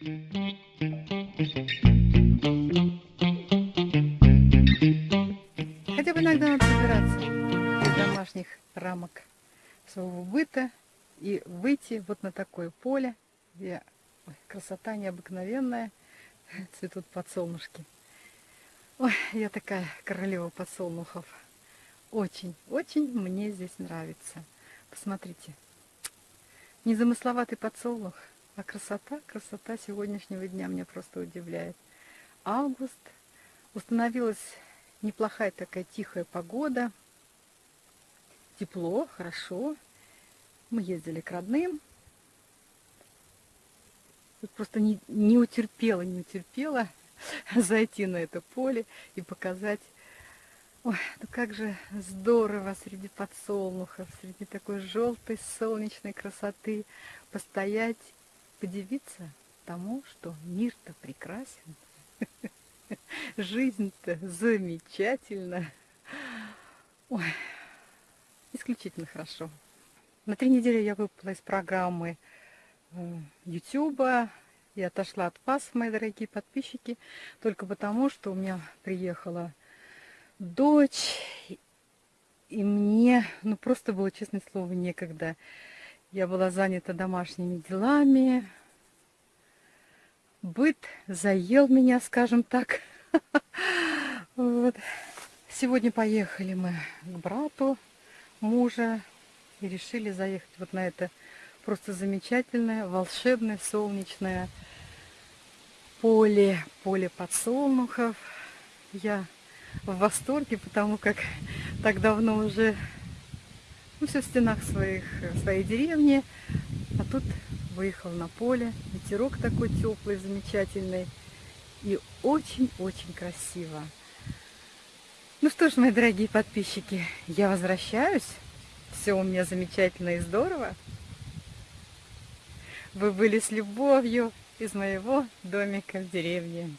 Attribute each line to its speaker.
Speaker 1: Хотя бы иногда надо собираться из домашних рамок своего быта и выйти вот на такое поле, где красота необыкновенная, цветут подсолнушки. Ой, я такая королева подсолнухов. Очень, очень мне здесь нравится. Посмотрите. Незамысловатый подсолнух, а красота, красота сегодняшнего дня меня просто удивляет. Август. Установилась неплохая такая тихая погода. Тепло, хорошо. Мы ездили к родным. Вот просто не, не утерпела, не утерпела зайти на это поле и показать Ой, ну как же здорово среди подсолнухов, среди такой желтой солнечной красоты постоять, подивиться тому, что мир-то прекрасен, жизнь-то замечательна. Ой, исключительно хорошо. На три недели я выпала из программы Ютуба, я отошла от вас, мои дорогие подписчики, только потому, что у меня приехала дочь, и мне, ну, просто было, честное слово, некогда. Я была занята домашними делами, быт заел меня, скажем так. Вот. Сегодня поехали мы к брату мужа и решили заехать вот на это просто замечательное, волшебное, солнечное поле, поле подсолнухов. Я в восторге, потому как так давно уже ну, все в стенах своих, своей деревни, а тут выехал на поле, ветерок такой теплый, замечательный и очень-очень красиво. Ну что ж, мои дорогие подписчики, я возвращаюсь. Все у меня замечательно и здорово. Вы были с любовью из моего домика в деревне.